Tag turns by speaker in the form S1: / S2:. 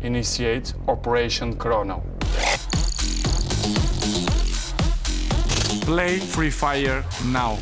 S1: Initiate Operation Chrono. Play Free Fire now.